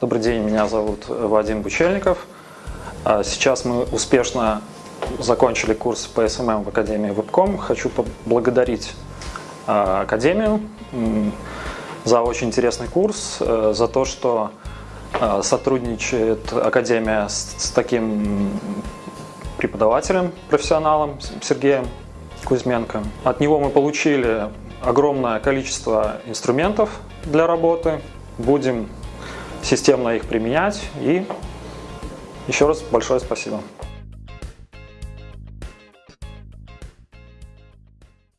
Добрый день, меня зовут Вадим Бучельников. А, Сейчас мы успешно закончили курс по SMM в Академии Webcom. Хочу поблагодарить а, Академию за очень интересный курс, э, за то, что а, сотрудничает Академия с, с таким преподавателем, профессионалом Сергеем Кузьменко. От него мы получили огромное количество инструментов для работы. Будем системно их применять. И еще раз большое спасибо.